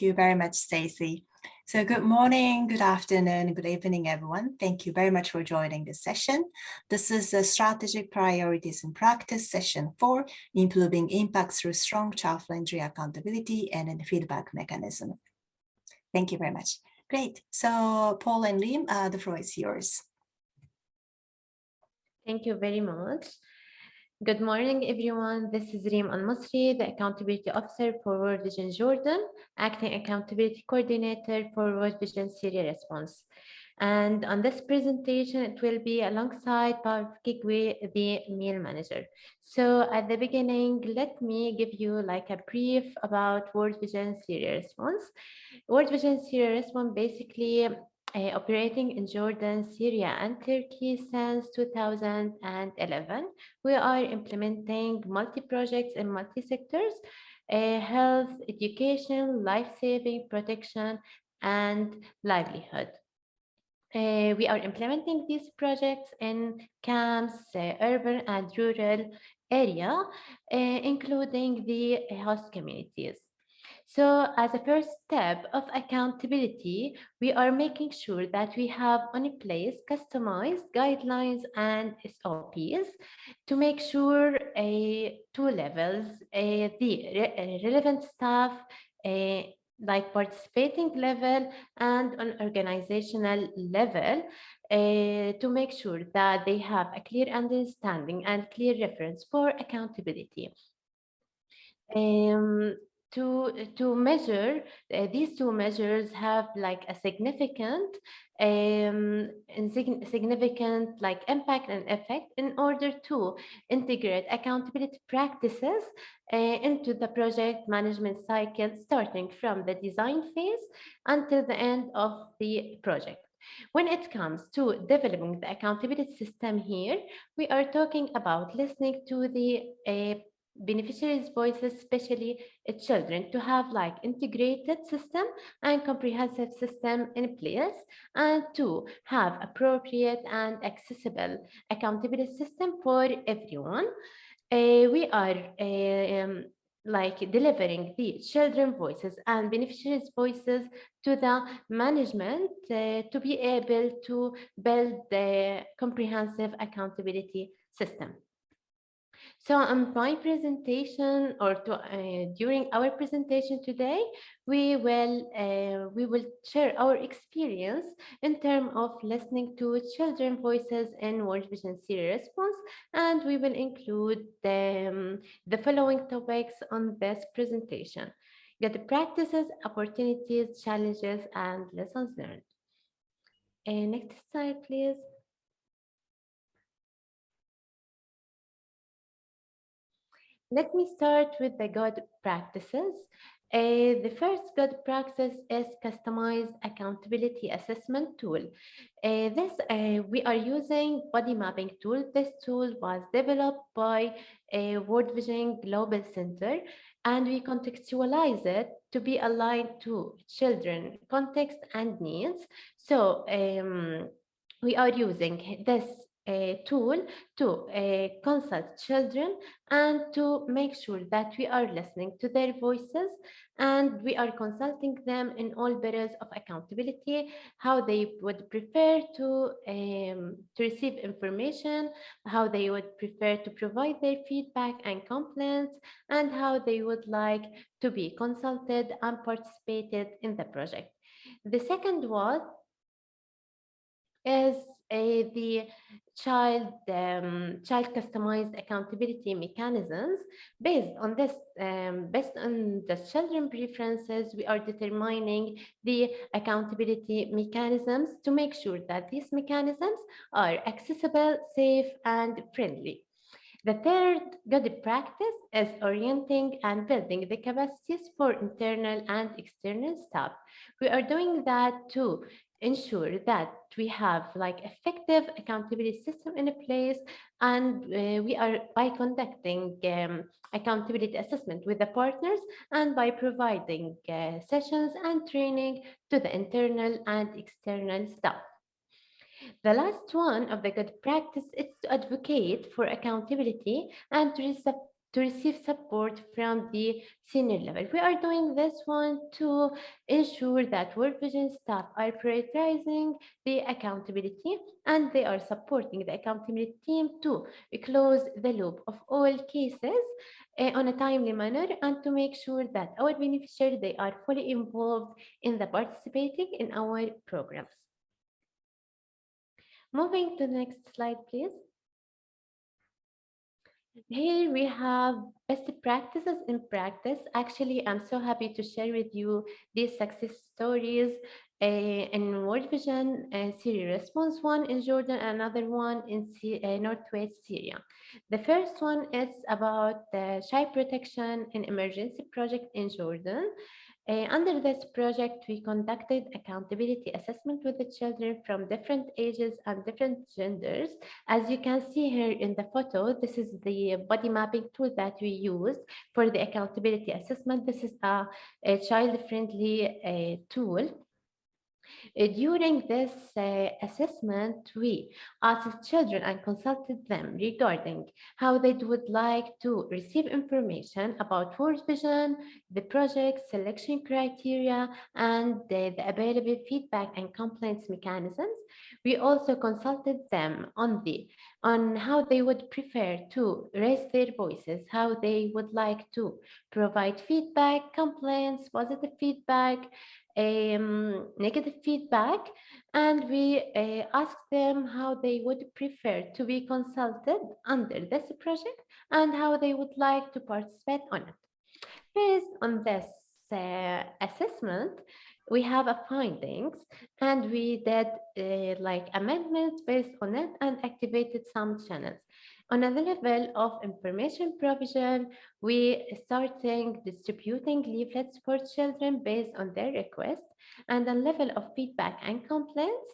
you very much, Stacy. So good morning, good afternoon, good evening, everyone. Thank you very much for joining this session. This is a Strategic Priorities in Practice, Session 4, Improving Impact Through Strong Child-Friendly Accountability and Feedback Mechanism. Thank you very much. Great. So Paul and Lim, uh, the floor is yours. Thank you very much. Good morning, everyone. This is Reem Al-Masri, the Accountability Officer for World Vision Jordan, Acting Accountability Coordinator for World Vision Syria Response. And on this presentation, it will be alongside Paul Kigwe, the MEAL manager. So at the beginning, let me give you like a brief about World Vision Syria Response. World Vision Syria Response basically uh, operating in Jordan, Syria, and Turkey since 2011. We are implementing multi-projects in multi-sectors, uh, health, education, life-saving, protection, and livelihood. Uh, we are implementing these projects in camps, uh, urban and rural area, uh, including the host communities. So as a first step of accountability, we are making sure that we have on place customized guidelines and SOPs to make sure a two levels, a, the re relevant staff, a, like participating level and on organizational level uh, to make sure that they have a clear understanding and clear reference for accountability. Um, to to measure uh, these two measures have like a significant um significant like impact and effect in order to integrate accountability practices uh, into the project management cycle starting from the design phase until the end of the project. When it comes to developing the accountability system here, we are talking about listening to the uh, beneficiaries voices especially children to have like integrated system and comprehensive system in place and to have appropriate and accessible accountability system for everyone. Uh, we are uh, um, like delivering the children voices and beneficiaries voices to the management uh, to be able to build the comprehensive accountability system so on my presentation or to, uh, during our presentation today, we will uh, we will share our experience in terms of listening to children voices in World Vision Syria response, and we will include the, um, the following topics on this presentation. Get the practices, opportunities, challenges, and lessons learned. Uh, next slide, please. Let me start with the good practices. Uh, the first good practice is customized accountability assessment tool. Uh, this uh, we are using body mapping tool. This tool was developed by a World Vision Global Center, and we contextualize it to be aligned to children context and needs. So um, we are using this a tool to uh, consult children and to make sure that we are listening to their voices and we are consulting them in all areas of accountability, how they would prefer to, um, to receive information, how they would prefer to provide their feedback and complaints, and how they would like to be consulted and participated in the project. The second one is uh, the child um, child customized accountability mechanisms based on this um, based on the children preferences we are determining the accountability mechanisms to make sure that these mechanisms are accessible safe and friendly the third good practice is orienting and building the capacities for internal and external staff. We are doing that to ensure that we have like effective accountability system in place and uh, we are by conducting um, accountability assessment with the partners and by providing uh, sessions and training to the internal and external staff. The last one of the good practice is to advocate for accountability and to, to receive support from the senior level. We are doing this one to ensure that World Vision staff are prioritizing the accountability and they are supporting the accountability team to close the loop of all cases uh, on a timely manner and to make sure that our beneficiaries they are fully involved in the participating in our programs. Moving to the next slide, please. Here we have best practices in practice. Actually, I'm so happy to share with you these success stories uh, in World Vision uh, Syria response one in Jordan, another one in C uh, Northwest Syria. The first one is about the child protection and emergency project in Jordan. Uh, under this project, we conducted accountability assessment with the children from different ages and different genders. As you can see here in the photo, this is the body mapping tool that we use for the accountability assessment. This is a, a child-friendly uh, tool during this uh, assessment, we asked children and consulted them regarding how they would like to receive information about World Vision, the project, selection criteria, and the, the available feedback and complaints mechanisms. We also consulted them on the on how they would prefer to raise their voices, how they would like to provide feedback, complaints, positive feedback, um, negative feedback and we uh, asked them how they would prefer to be consulted under this project and how they would like to participate on it. Based on this uh, assessment, we have a findings and we did uh, like amendments based on it and activated some channels. On the level of information provision, we starting distributing leaflets for children based on their request. And the level of feedback and complaints,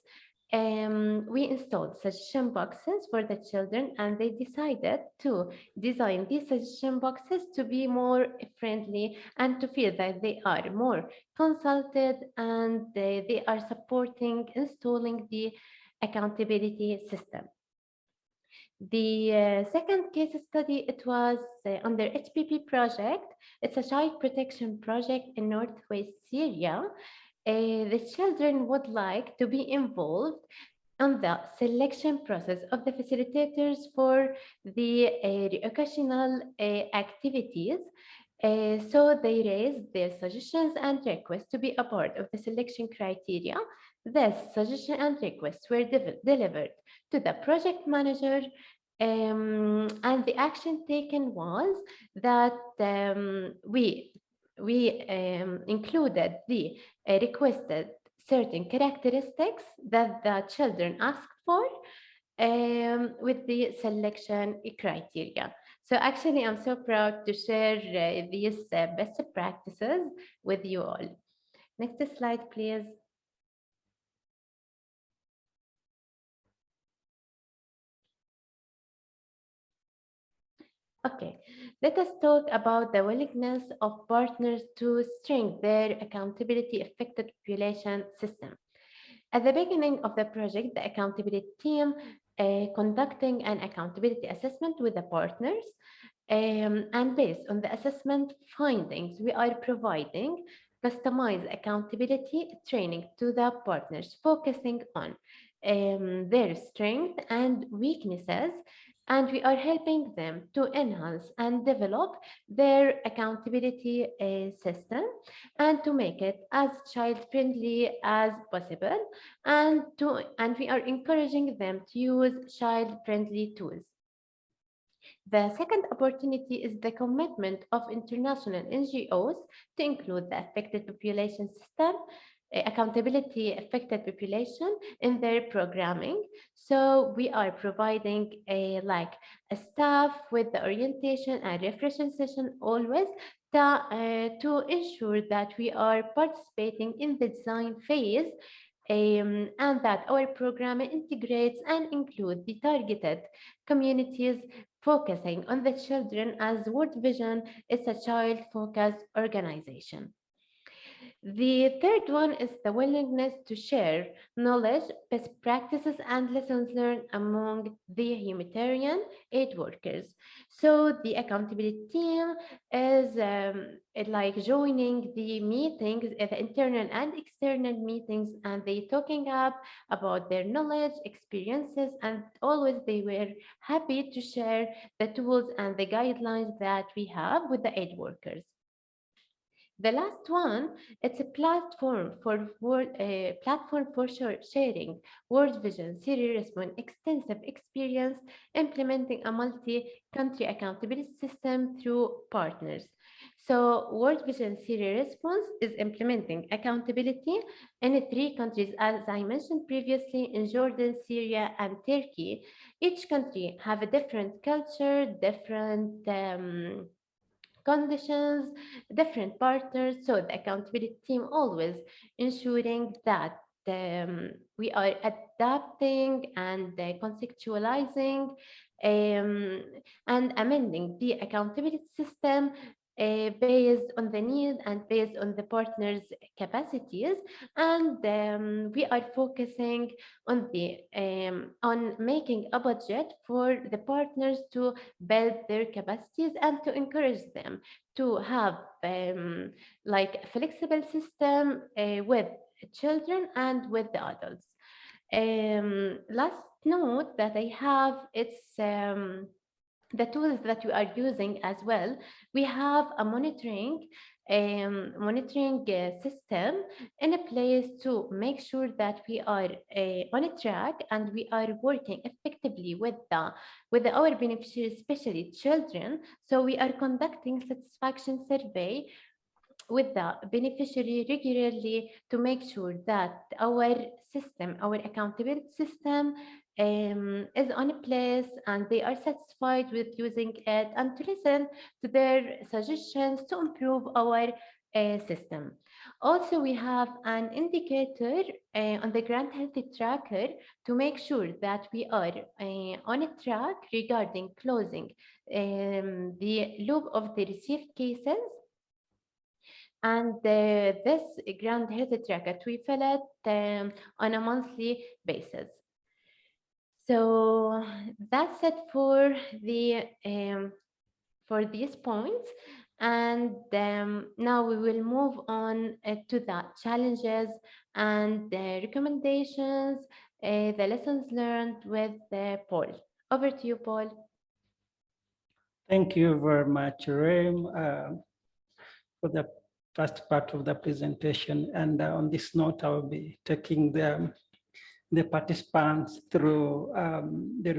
um, we installed suggestion boxes for the children and they decided to design these suggestion boxes to be more friendly and to feel that they are more consulted and they, they are supporting installing the accountability system. The uh, second case study, it was uh, under HPP project. It's a child protection project in Northwest Syria. Uh, the children would like to be involved on the selection process of the facilitators for the uh, occasional uh, activities. Uh, so they raised their suggestions and requests to be a part of the selection criteria. These suggestions and requests were de delivered to the project manager um, and the action taken was that um, we we um, included the uh, requested certain characteristics that the children asked for um, with the selection criteria. So actually, I'm so proud to share uh, these uh, best practices with you all. Next slide, please. Okay, let us talk about the willingness of partners to strengthen their accountability affected population system. At the beginning of the project, the accountability team uh, conducting an accountability assessment with the partners um, and based on the assessment findings, we are providing customized accountability training to the partners, focusing on um, their strengths and weaknesses and we are helping them to enhance and develop their accountability uh, system and to make it as child friendly as possible and to and we are encouraging them to use child friendly tools. The second opportunity is the commitment of international NGOs to include the affected population system accountability affected population in their programming. So we are providing a like a staff with the orientation and refreshing session always to, uh, to ensure that we are participating in the design phase um, and that our program integrates and include the targeted communities focusing on the children as World Vision is a child-focused organization. The third one is the willingness to share knowledge, best practices, and lessons learned among the humanitarian aid workers. So the accountability team is um, like joining the meetings, uh, the internal and external meetings, and they talking up about their knowledge, experiences, and always they were happy to share the tools and the guidelines that we have with the aid workers. The last one, it's a platform for word, uh, platform for sharing World Vision, Syria Response, extensive experience implementing a multi-country accountability system through partners. So World Vision Syria Response is implementing accountability in three countries, as I mentioned previously, in Jordan, Syria, and Turkey. Each country have a different culture, different um, conditions, different partners. So the accountability team always ensuring that um, we are adapting and uh, conceptualizing um, and amending the accountability system uh, based on the need and based on the partners capacities. And um, we are focusing on the um, on making a budget for the partners to build their capacities and to encourage them to have um, like a flexible system uh, with children and with the adults. Um, last note that i have it's um, the tools that we are using as well, we have a monitoring um, monitoring uh, system in a place to make sure that we are uh, on a track and we are working effectively with the with our beneficiaries, especially children. So we are conducting satisfaction survey with the beneficiary regularly to make sure that our system, our accountability system um, is on a place and they are satisfied with using it and to listen to their suggestions to improve our uh, system. Also, we have an indicator uh, on the grant healthy tracker to make sure that we are uh, on a track regarding closing um, the loop of the received cases and uh, this grant health tracker we fill it um, on a monthly basis so that's it for the um, for these points. And um, now we will move on uh, to the challenges and the recommendations, uh, the lessons learned with uh, Paul. Over to you, Paul. Thank you very much, Reem, uh, for the first part of the presentation. And uh, on this note, I will be taking the the participants through um, the,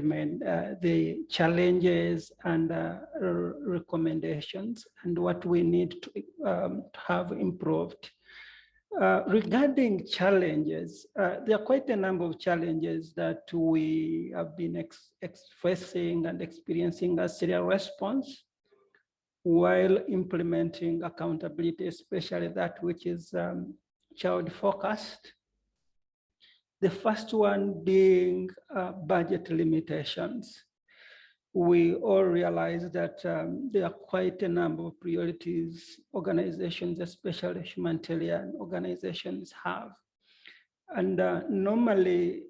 uh, the challenges and uh, recommendations and what we need to, um, to have improved. Uh, regarding challenges, uh, there are quite a number of challenges that we have been facing and experiencing as Syria response while implementing accountability, especially that which is um, child focused the first one being uh, budget limitations. We all realize that um, there are quite a number of priorities organizations, especially humanitarian organizations have. And uh, normally,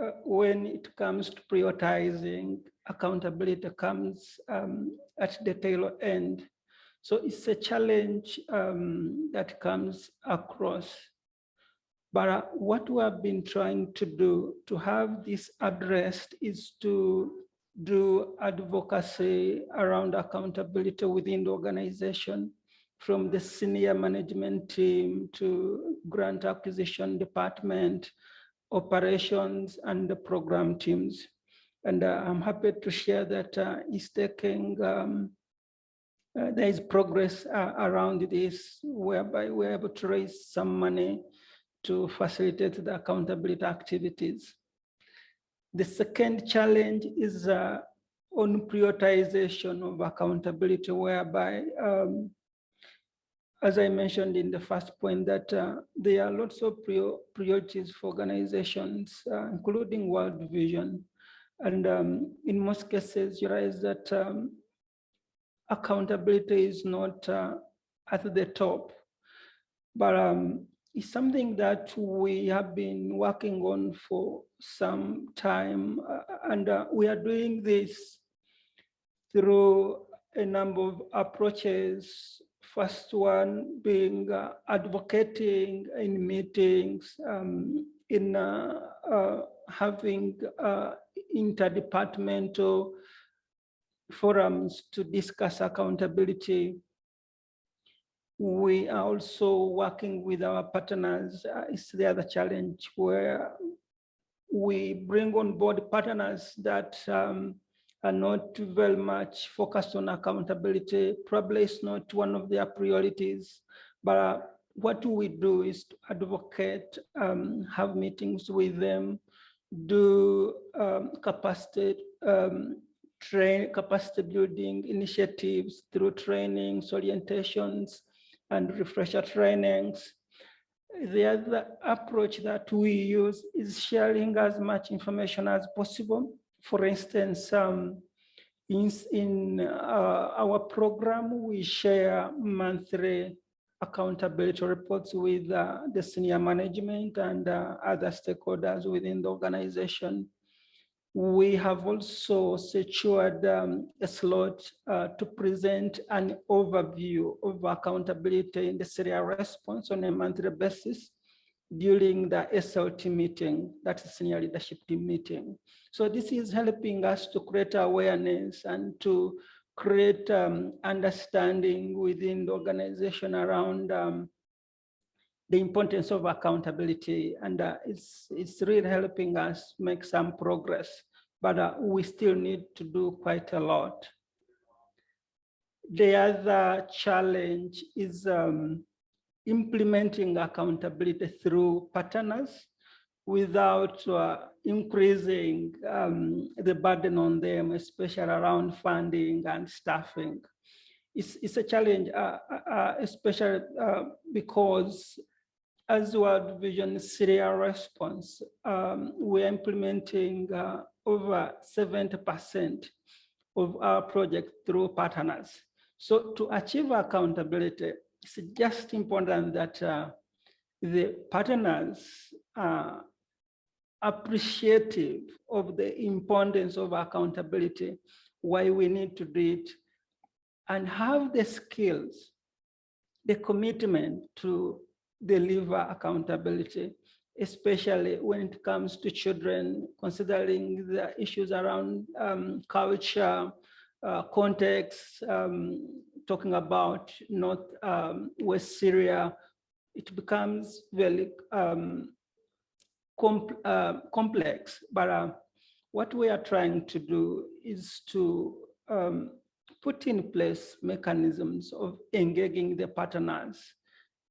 uh, when it comes to prioritizing, accountability comes um, at the tail end. So it's a challenge um, that comes across but uh, what we have been trying to do to have this addressed is to do advocacy around accountability within the organization from the senior management team to grant acquisition department, operations and the program teams. And uh, I'm happy to share that uh, it's taking, um, uh, there is progress uh, around this whereby we're able to raise some money to facilitate the accountability activities. The second challenge is uh, on prioritization of accountability, whereby, um, as I mentioned in the first point, that uh, there are lots of priorities for organizations, uh, including World Vision. And um, in most cases, you realize that um, accountability is not uh, at the top but it's something that we have been working on for some time, uh, and uh, we are doing this through a number of approaches. First one being uh, advocating in meetings, um, in uh, uh, having uh, interdepartmental forums to discuss accountability. We are also working with our partners. Uh, it's the other challenge where we bring on board partners that um, are not very much focused on accountability. Probably it's not one of their priorities, but uh, what we do is to advocate, um, have meetings with them, do um, capacity um, train capacity building initiatives through trainings, orientations, and refresher trainings. The other approach that we use is sharing as much information as possible. For instance, um, in, in uh, our program, we share monthly accountability reports with uh, the senior management and uh, other stakeholders within the organization. We have also secured um, a slot uh, to present an overview of accountability in the Syria response on a monthly basis during the SLT meeting, that's the senior leadership team meeting. So this is helping us to create awareness and to create um, understanding within the organization around um, the importance of accountability and uh, it's it's really helping us make some progress but uh, we still need to do quite a lot the other challenge is um, implementing accountability through partners without uh, increasing um, the burden on them, especially around funding and staffing. It's, it's a challenge, uh, uh, uh especially uh, because as World Vision Syria response, um, we're implementing uh, over 70% of our project through partners. So to achieve accountability, it's just important that uh, the partners are appreciative of the importance of accountability, why we need to do it, and have the skills, the commitment to deliver accountability, especially when it comes to children, considering the issues around um, culture, uh, context, um, talking about North um, West Syria, it becomes very um, com uh, complex. But uh, what we are trying to do is to um, put in place mechanisms of engaging the partners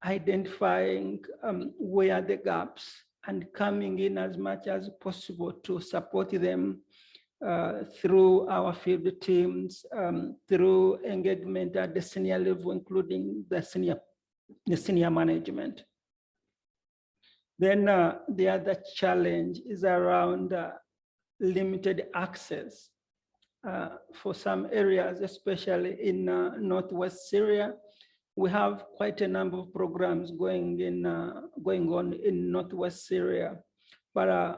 identifying um, where the gaps and coming in as much as possible to support them uh, through our field teams, um, through engagement at the senior level, including the senior, the senior management. Then uh, the other challenge is around uh, limited access uh, for some areas, especially in uh, Northwest Syria, we have quite a number of programs going in uh, going on in northwest Syria, but uh,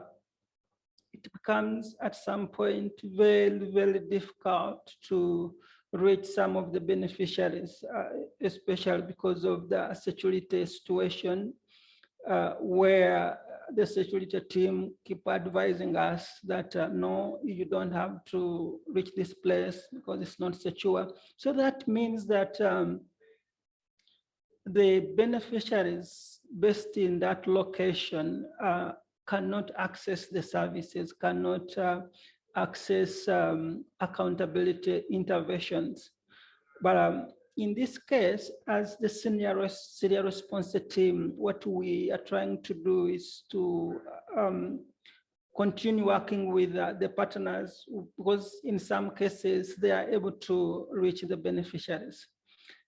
it becomes at some point very very difficult to reach some of the beneficiaries, uh, especially because of the security situation, uh, where the security team keep advising us that uh, no, you don't have to reach this place because it's not secure. So that means that um, the beneficiaries based in that location uh, cannot access the services, cannot uh, access um, accountability interventions. But um, in this case, as the senior Syria response team, what we are trying to do is to um, continue working with uh, the partners because in some cases they are able to reach the beneficiaries.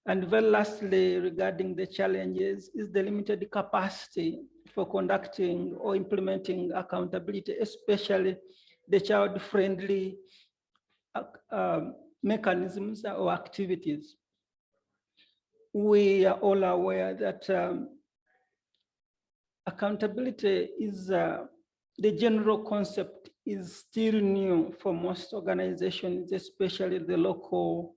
And very lastly, regarding the challenges is the limited capacity for conducting or implementing accountability, especially the child-friendly uh, um, mechanisms or activities. We are all aware that um, accountability is uh, the general concept is still new for most organizations, especially the local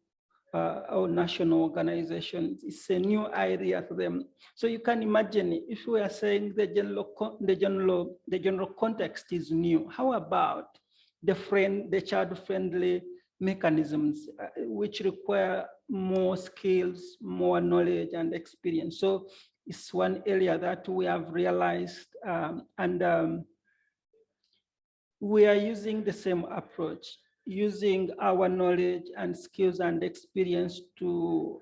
uh, or national organizations. It's a new idea to them. So you can imagine if we are saying the general, the general, the general context is new. How about the friend, the child-friendly mechanisms, uh, which require more skills, more knowledge and experience. So it's one area that we have realized um, and um, we are using the same approach, using our knowledge and skills and experience to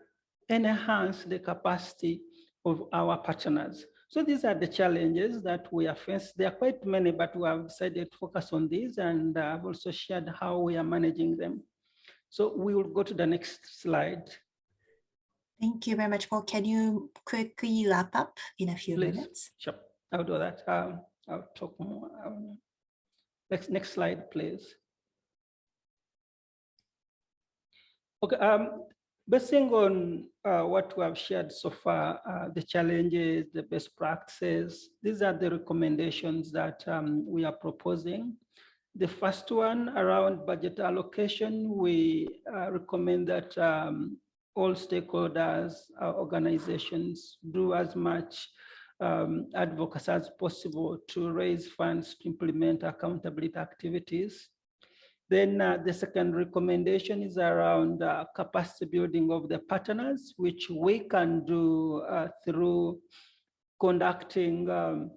enhance the capacity of our partners. So these are the challenges that we are faced. There are quite many, but we have decided to focus on these and I've also shared how we are managing them. So we will go to the next slide. Thank you very much, Paul. Can you quickly wrap up in a few Please. minutes? Sure, I'll do that. Um, I'll talk more. Um, next, next slide, please. Okay, um, basing on uh, what we have shared so far, uh, the challenges, the best practices, these are the recommendations that um, we are proposing. The first one around budget allocation, we uh, recommend that um, all stakeholders, uh, organizations do as much um, advocacy as possible to raise funds to implement accountability activities. Then uh, the second recommendation is around uh, capacity building of the partners, which we can do uh, through conducting um,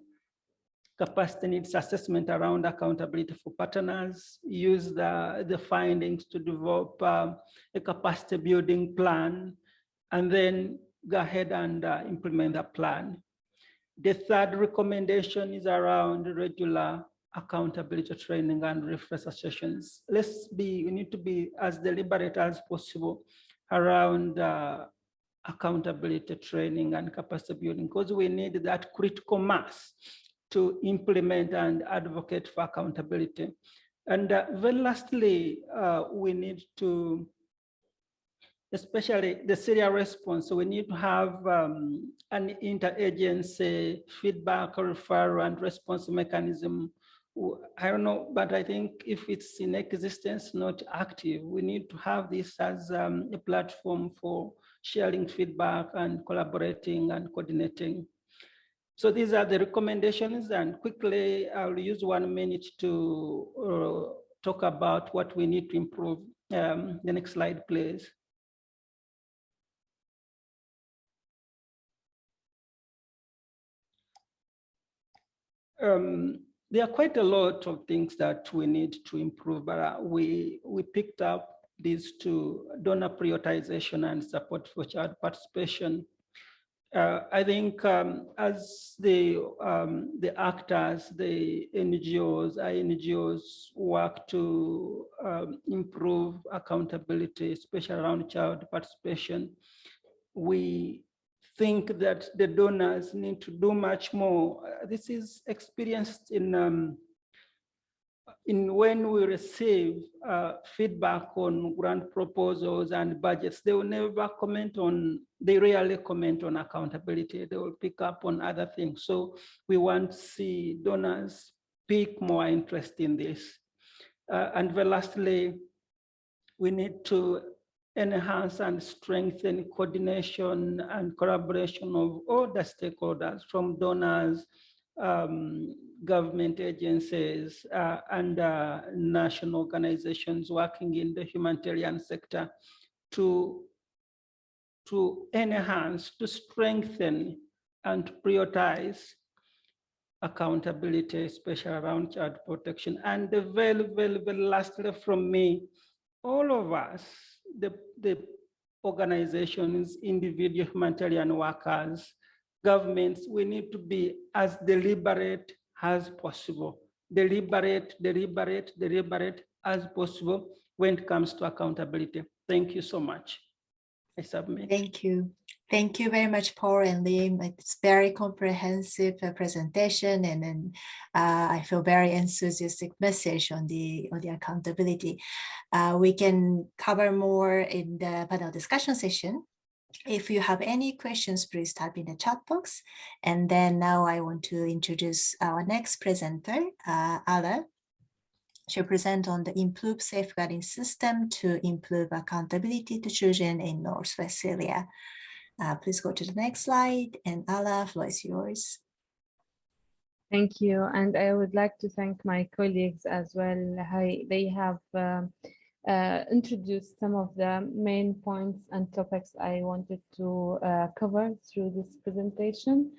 capacity needs assessment around accountability for partners, use the, the findings to develop um, a capacity building plan, and then go ahead and uh, implement the plan. The third recommendation is around regular accountability training and refresher sessions. Let's be, we need to be as deliberate as possible around uh, accountability training and capacity building because we need that critical mass to implement and advocate for accountability. And uh, very lastly, uh, we need to, especially the Syria response, so we need to have um, an interagency feedback, referral, and response mechanism. I don't know, but I think if it's in existence, not active, we need to have this as um, a platform for sharing feedback and collaborating and coordinating. So these are the recommendations and quickly I'll use one minute to uh, talk about what we need to improve. Um, the next slide, please. Um, there are quite a lot of things that we need to improve, but uh, we, we picked up these two donor prioritization and support for child participation. Uh, I think um, as the um, the actors, the NGOs, INGOs work to um, improve accountability, especially around child participation, we think that the donors need to do much more. Uh, this is experienced in um, in when we receive uh, feedback on grant proposals and budgets, they will never comment on, they rarely comment on accountability. They will pick up on other things. So we want to see donors pick more interest in this. Uh, and lastly, we need to enhance and strengthen coordination and collaboration of all the stakeholders from donors, um, government agencies uh, and uh, national organizations working in the humanitarian sector to, to enhance, to strengthen and prioritize accountability, especially around child protection. And the very, very, very lastly from me, all of us, the, the organizations, individual humanitarian workers, governments, we need to be as deliberate as possible. Deliberate, deliberate, deliberate as possible when it comes to accountability. Thank you so much. I submit. Thank you. Thank you very much, Paul and Liam. It's very comprehensive uh, presentation, and then uh, I feel very enthusiastic message on the on the accountability. Uh, we can cover more in the panel discussion session If you have any questions, please type in the chat box. And then now I want to introduce our next presenter, uh, Ala. She'll present on the improved safeguarding system to improve accountability to children in Northwest Syria. Uh, please go to the next slide and Ala, floor is yours. Thank you. And I would like to thank my colleagues as well. I, they have um, uh, introduced some of the main points and topics I wanted to uh, cover through this presentation.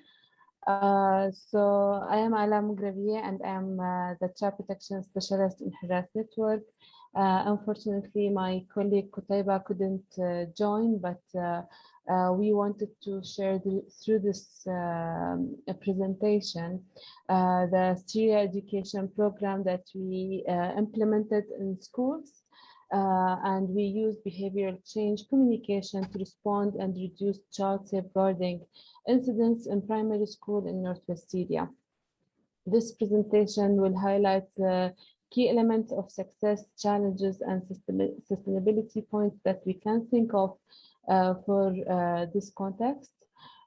Uh, so I am Ala Mugravier and I am uh, the child protection specialist in Hijaz Network. Uh, unfortunately, my colleague Kutaiba couldn't uh, join, but uh, we wanted to share the, through this um, presentation uh, the Syria education program that we uh, implemented in schools uh, and we use behavioral change communication to respond and reduce child safeguarding incidents in primary school in Northwest Syria. This presentation will highlight the key elements of success, challenges, and sustainability points that we can think of uh, for uh, this context.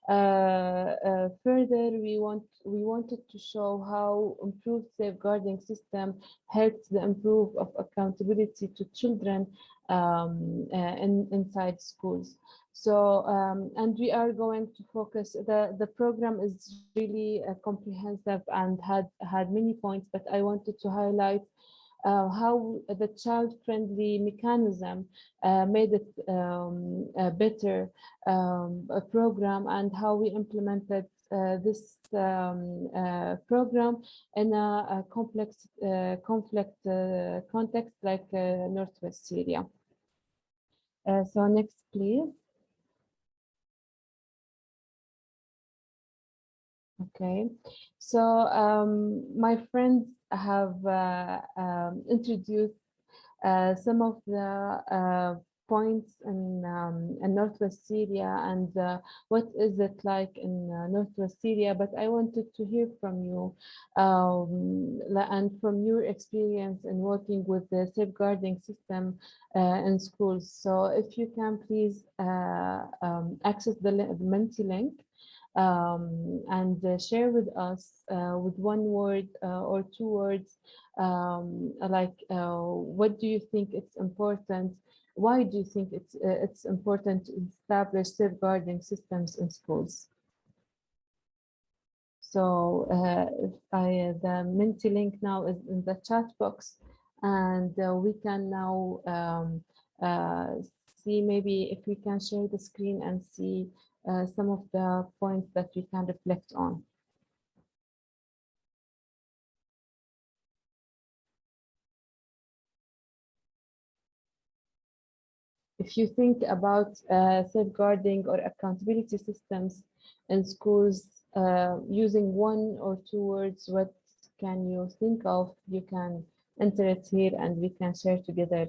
Uh, further, we want we wanted to show how improved safeguarding system helps the improve of accountability to children um, in, inside schools. So, um, and we are going to focus, the, the program is really uh, comprehensive and had, had many points, but I wanted to highlight uh, how the child-friendly mechanism uh, made it um, a better um, a program and how we implemented uh, this um, uh, program in a, a complex uh, conflict uh, context like Northwest Syria. so next, please. Okay, so um, my friends have uh, um, introduced uh, some of the uh, points in, um, in Northwest Syria and uh, what is it like in uh, Northwest Syria, but I wanted to hear from you um, and from your experience in working with the safeguarding system uh, in schools. So if you can please um, access the, Menti link um, and uh, share with us uh, with one word uh, or two words, um, like uh, what do you think it's important? Why do you think it's uh, it's important to establish safeguarding systems in schools? So uh, I, the Menti link now is in the chat box, and we can now um, see maybe if we can share the screen and see uh, some of the points that we can reflect on. If you think about uh, safeguarding or accountability systems in schools uh, using one or two words, what can you think of? You can enter it here and we can share together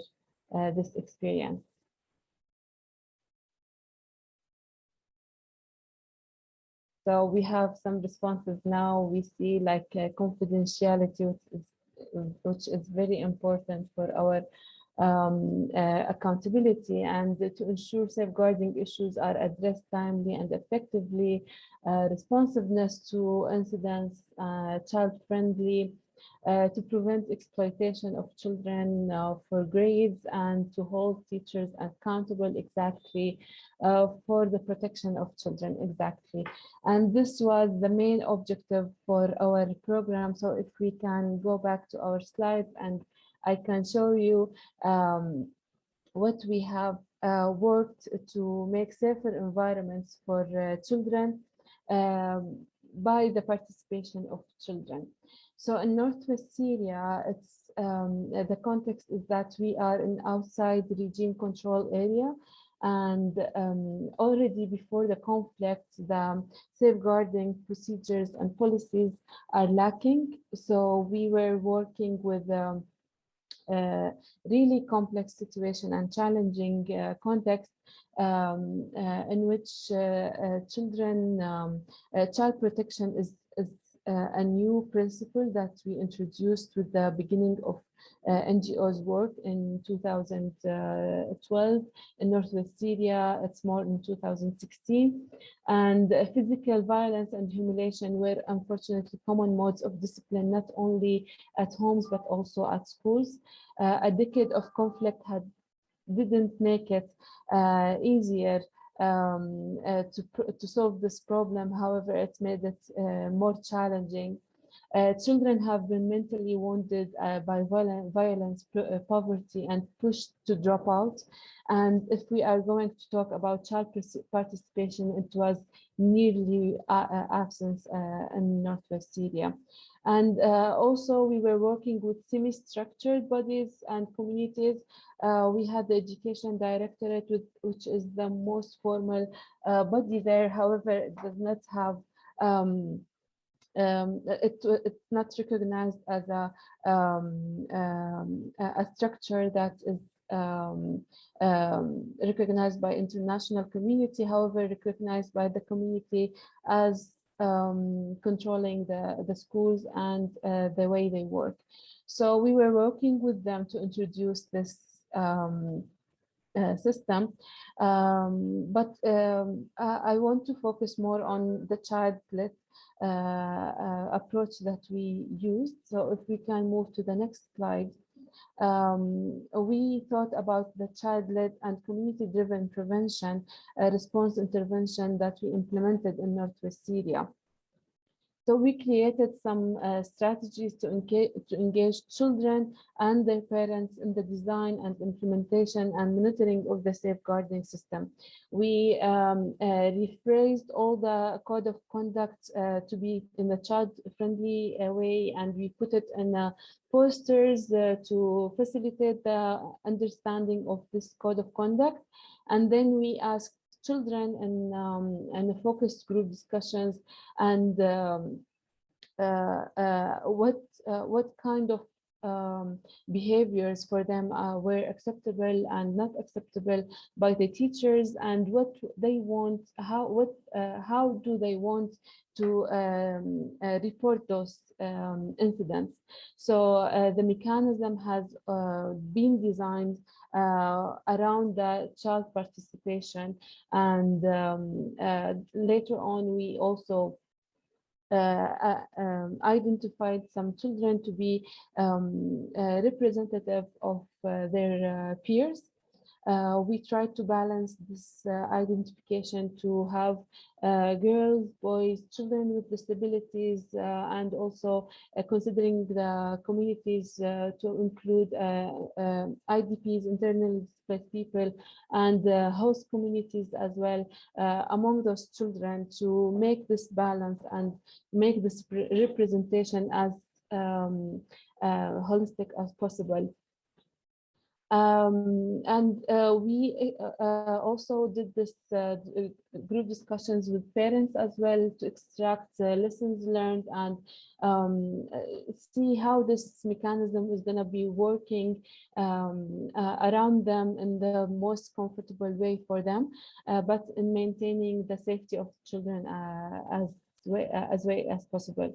uh, this experience. So we have some responses now. We see like uh, confidentiality, which is, which is very important for our um, uh, accountability and to ensure safeguarding issues are addressed timely and effectively, uh, responsiveness to incidents, uh, child-friendly, uh, to prevent exploitation of children uh, for grades and to hold teachers accountable exactly uh, for the protection of children exactly. And this was the main objective for our program. So if we can go back to our slides and I can show you um, what we have uh, worked to make safer environments for uh, children um, by the participation of children. So in Northwest Syria, it's um, the context is that we are in outside regime control area and um, already before the conflict, the safeguarding procedures and policies are lacking. So we were working with um, a really complex situation and challenging uh, context um, uh, in which uh, uh children, um, uh, child protection is, a new principle that we introduced with the beginning of uh, NGO's work in 2012 in Northwest Syria. It's more in 2016. And uh, physical violence and humiliation were unfortunately common modes of discipline, not only at homes, but also at schools. Uh, a decade of conflict had didn't make it uh, easier um, uh, to, to solve this problem. However, it made it uh, more challenging. Uh, children have been mentally wounded uh, by violent, violence, uh, poverty, and pushed to drop out. And if we are going to talk about child participation, it was nearly absence in Northwest Syria. And uh, also we were working with semi-structured bodies and communities. Uh, we had the education directorate, with, which is the most formal uh, body there. However, it does not have um, um, it, it's not recognized as a, um, um, a structure that is um, um, recognized by international community, however, recognized by the community as um, controlling the, the schools and uh, the way they work. So we were working with them to introduce this um, uh, system. Um, but um, I, I, want to focus more on the child-led uh, uh, approach that we used. So if we can move to the next slide um, we thought about the child-led and community-driven prevention uh, response intervention that we implemented in Northwest Syria. So we created some uh, strategies to engage, to engage children and their parents in the design and implementation and monitoring of the safeguarding system. We um, uh, rephrased all the code of conduct uh, to be in a child-friendly uh, way, and we put it in uh, posters uh, to facilitate the understanding of this code of conduct. And then we asked children and um, and focused group discussions and um, uh, uh, what uh, what kind of um, behaviors for them uh, were acceptable and not acceptable by the teachers and what they want how what uh, how do they want to um, uh, report those um, incidents. So the mechanism has been designed uh, around the child participation. And um, uh, later on, we also uh, um, identified some children to be um, representative of their peers uh, we try to balance this uh, identification to have uh, girls, boys, children with disabilities, uh, and also uh, considering the communities uh, to include IDPs, internally displaced people, and the host communities as well among those children to make this balance and make this representation as um, holistic as possible. Um, and uh, we uh, uh, also did this uh, uh, group discussions with parents as well to extract uh, lessons learned and um, see how this mechanism is going to be working um, around them in the most comfortable way for them, but in maintaining the safety of children as way, as way as possible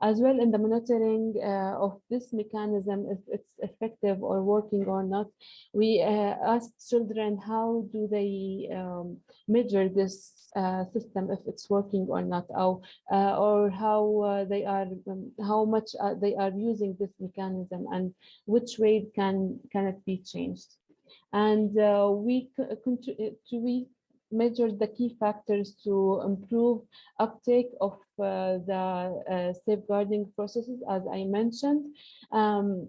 as well in the monitoring uh, of this mechanism, if it's effective or working or not. We uh, ask children how do they um, measure this uh, system if it's working or not, or, uh, or how uh, they are, um, how much uh, they are using this mechanism and which way can can it be changed. And we we measured the key factors to improve uptake of uh, the uh, safeguarding processes, as I mentioned. Um,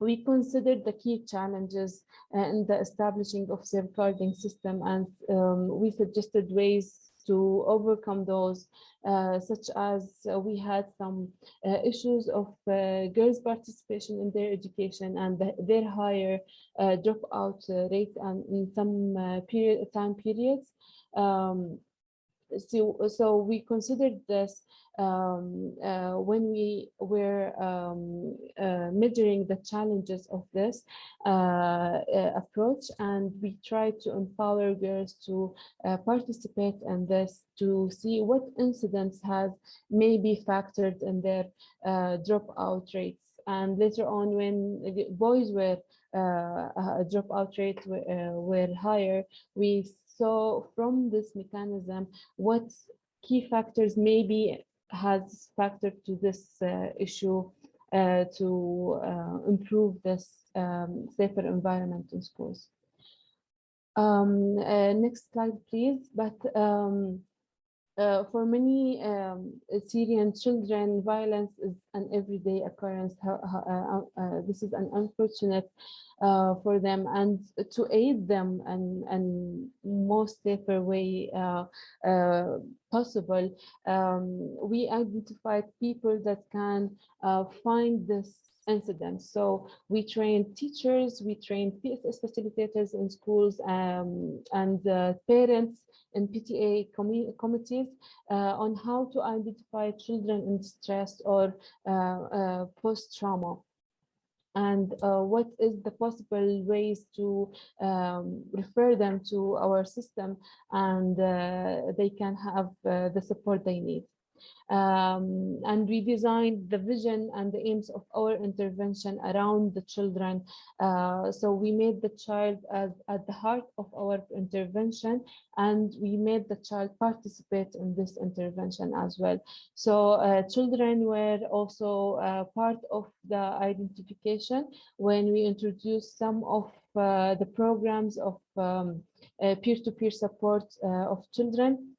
we considered the key challenges uh, in the establishing of safeguarding system and um, we suggested ways to overcome those, uh, such as we had some uh, issues of uh, girls' participation in their education and the, their higher dropout rate and in some period time periods. Um, so, so we considered this um, uh, when we were um, uh, measuring the challenges of this uh, uh approach and we tried to empower girls to uh, participate in this to see what incidents has maybe factored in their uh, dropout rates. And later on when boys were uh, dropout rates were, were higher we saw from this mechanism what key factors maybe has factored to this uh, issue uh, to uh, improve this um, safer environment in schools. Um, next slide, please. But um, uh, for many um, Syrian children, violence is an everyday occurrence. Uh, uh, this is an unfortunate uh, for them and to aid them and and most safer way uh, uh, possible. Um, we identified people that can uh, find this incident. So we train teachers, we train PSS facilitators in schools um, and uh, parents in PTA com committees uh, on how to identify children in stress or post-trauma and uh, what is the possible ways to um, refer them to our system and uh, they can have uh, the support they need. Um, and we designed the vision and the aims of our intervention around the children. Uh, so we made the child as at the heart of our intervention, and we made the child participate in this intervention as well. So uh, children were also uh, part of the identification when we introduced some of uh, the programs of um, uh, peer-to-peer -peer support uh, of children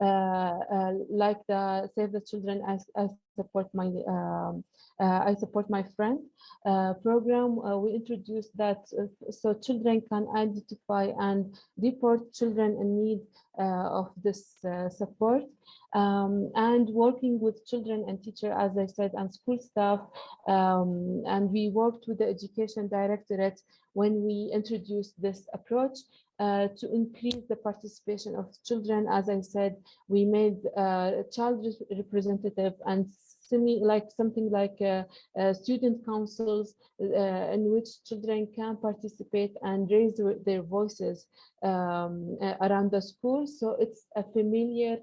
Uh, uh, like the Save the Children, I, I support my um, uh, I support my friend uh, program. we introduced that so children can identify and report children in need of this support. Um, and working with children and teacher, as I said, and school staff. Um, and we worked with the education directorate when we introduced this approach uh, to increase the participation of children. As I said, we made uh, child representative and semi like something like uh, uh, student councils uh, in which children can participate and raise their voices um, uh, around the school. So it's a familiar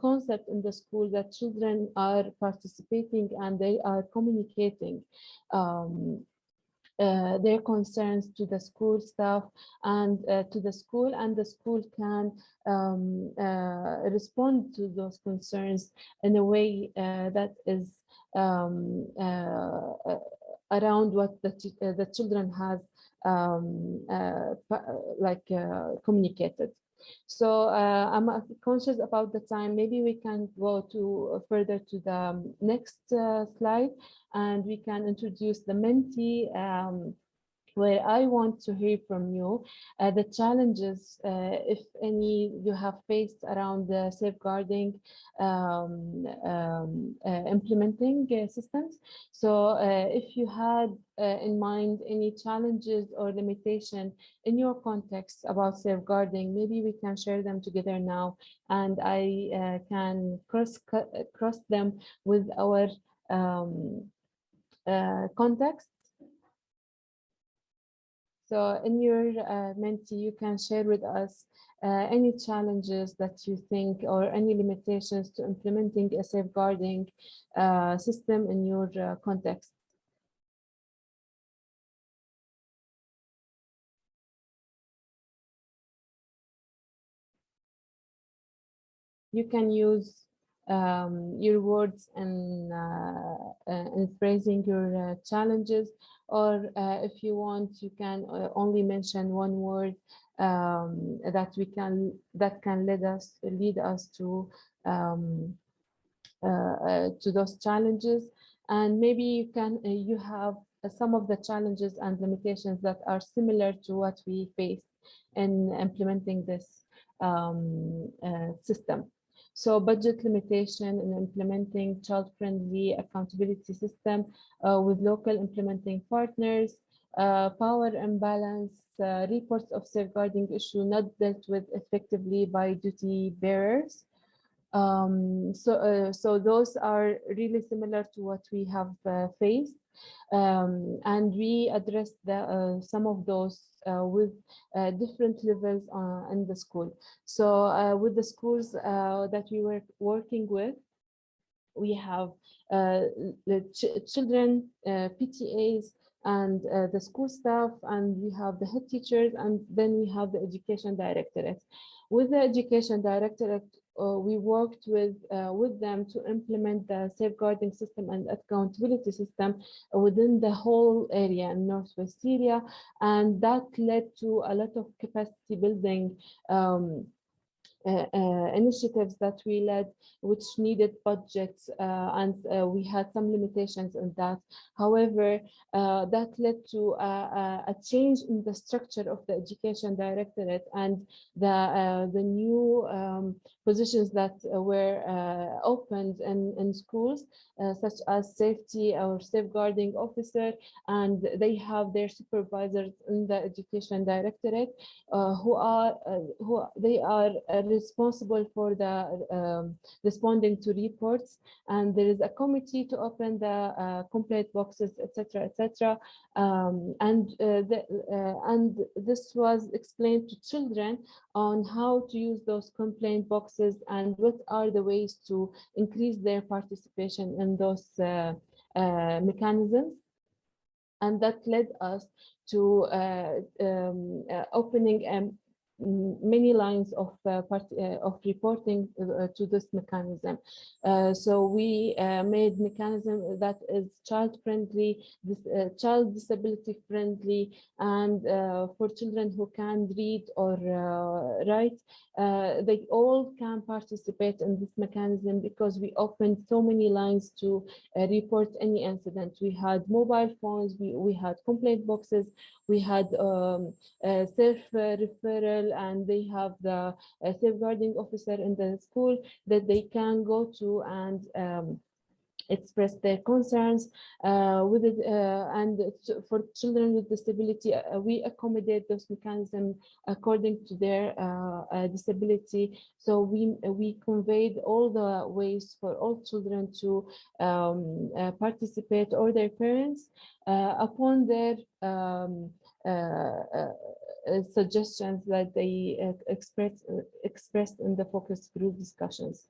concept in the school that children are participating and they are communicating. Um, uh, their concerns to the school staff and uh, to the school and the school can um, uh, respond to those concerns in a way uh, that is um, around what the, the children has um, like communicated. So uh, I'm conscious about the time. Maybe we can go to further to the um, next uh, slide and we can introduce the Menti um, where I want to hear from you uh, the challenges, uh, if any, you have faced around the safeguarding um, um, uh, implementing uh, systems. So uh, if you had uh, in mind any challenges or limitation in your context about safeguarding, maybe we can share them together now and I can cross cross them with our um, uh, context. So in your uh, Menti, you can share with us uh, any challenges that you think or any limitations to implementing a safeguarding uh, system in your uh, context. You can use um, your words and uh, uh, phrasing your uh, challenges. Or uh, if you want you can uh, only mention one word um, that we can that can lead us lead us to um, uh, to those challenges. And maybe you can you have some of the challenges and limitations that are similar to what we face in implementing this um, system so budget limitation in implementing child-friendly accountability system uh, with local implementing partners, uh, power imbalance, uh, reports of safeguarding issue not dealt with effectively by duty bearers. Um, so, uh, so those are really similar to what we have uh, faced. Um, and we addressed the, uh, some of those uh, with uh, different levels uh, in the school. So with the schools that we were working with, we have the ch children, PTAs, and uh, the school staff and we have the head teachers and then we have the education directorate. With the education directorate, we worked with uh, with them to implement the safeguarding system and accountability system within the whole area in northwest Syria, and that led to a lot of capacity building um, Uh, uh, initiatives that we led, which needed budgets, uh, and uh, we had some limitations in that. However, that led to a, change in the structure of the education directorate and the the new um, positions that were opened in, in schools, such as safety or safeguarding officer, and they have their supervisors in the education directorate who are who they are responsible for the um, responding to reports. And there is a committee to open the uh, complaint boxes etc etc um, and uh, the, uh, and this was explained to children on how to use those complaint boxes and what are the ways to increase their participation in those mechanisms. And that led us to uh, um, uh, opening a many lines of uh, part, uh, of reporting uh, uh to this mechanism. Uh, so we uh, made mechanism that is child friendly, this, child disability friendly, and for children who can read or write, they all can participate in this mechanism because we opened so many lines to report any incident. We had mobile phones, we, we had complaint boxes, we had um, self-referral and they have the safeguarding officer in the school that they can go to and um, express their concerns uh, with it uh, and for children with disability uh, we accommodate those mechanisms according to their uh, uh, disability. So we we conveyed all the ways for all children to um, uh, participate or their parents upon their um, uh, suggestions that they uh, expressed uh, expressed in the focus group discussions.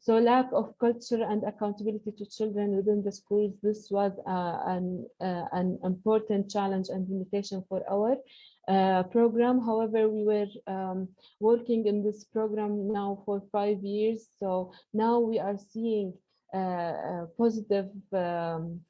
So lack of culture and accountability to children within the schools, this was an, an important challenge and limitation for our uh, program. However, we were um, working in this program now for five years. So now we are seeing uh, positive um,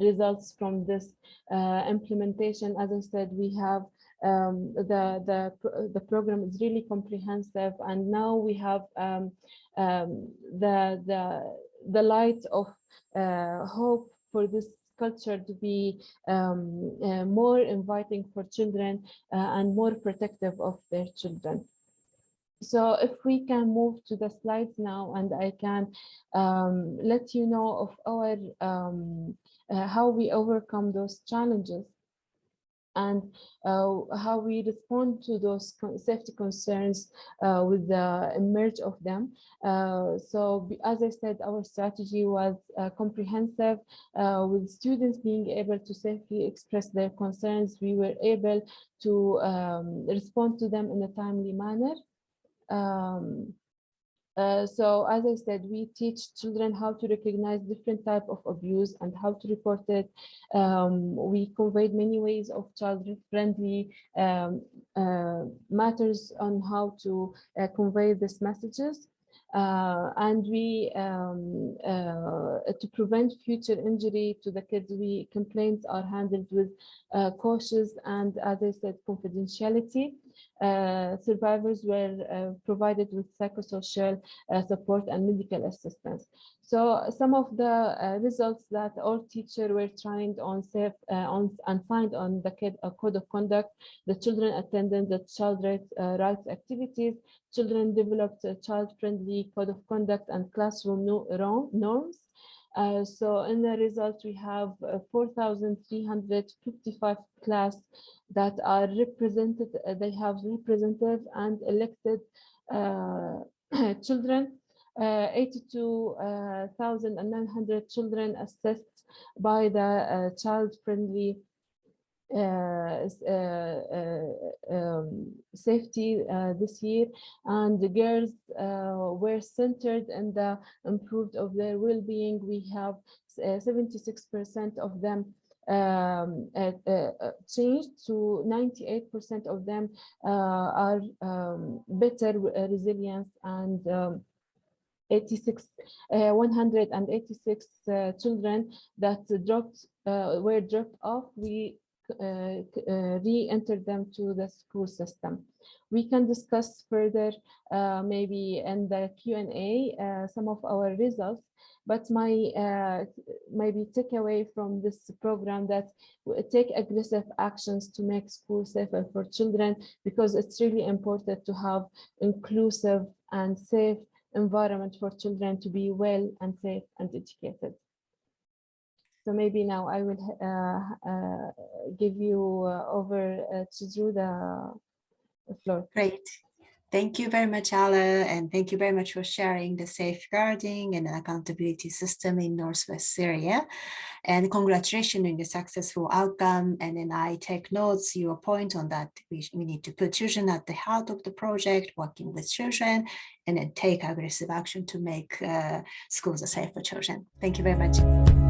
results from this uh, implementation. As I said, we have um, the, the, the program is really comprehensive and now we have um, um, the, the, the light of uh, hope for this culture to be um, uh, more inviting for children uh, and more protective of their children. So if we can move to the slides now and I can um, let you know of our um, uh, how we overcome those challenges and uh, how we respond to those safety concerns uh, with the emerge of them. Uh, so as I said, our strategy was comprehensive with students being able to safely express their concerns. We were able to um, respond to them in a timely manner. Um, uh, so as I said, we teach children how to recognize different type of abuse and how to report it. Um, we conveyed many ways of child-friendly um, uh, matters on how to uh, convey these messages. Uh, and we um, uh, to prevent future injury to the kids we complaints are handled with uh, cautious and as i said confidentiality survivors were uh, provided with psychosocial uh, support and medical assistance. So some of the uh, results that all teachers were trained on safe uh, on and signed on the code of conduct, the children attended the child rights, rights activities, children developed a child-friendly code of conduct and classroom no norms, Uh, so in the result, we have uh, 4,355 class that are represented, uh, they have representative and elected children. Uh, 82,900 children assessed by the child-friendly um, safety this year. And the girls were centered and improved of their well-being. We have 76 percent of them um, uh, uh, changed to 98% of them uh, are um, better resilience and um, 86 186 children that dropped were dropped off. We uh, uh, re-enter them to the school system. We can discuss further, uh, maybe in the Q&A, some of our results, but my uh, maybe takeaway from this program that take aggressive actions to make school safer for children because it's really important to have inclusive and safe environment for children to be well and safe and educated. So maybe now I will uh, uh, give you uh, over uh, to Drew the, the floor. Great. Thank you very much, Ala, and thank you very much for sharing the safeguarding and accountability system in Northwest Syria. And congratulations on your successful outcome. And then I take notes, your point on that we, we need to put children at the heart of the project, working with children, and then take aggressive action to make uh, schools safe for children. Thank you very much.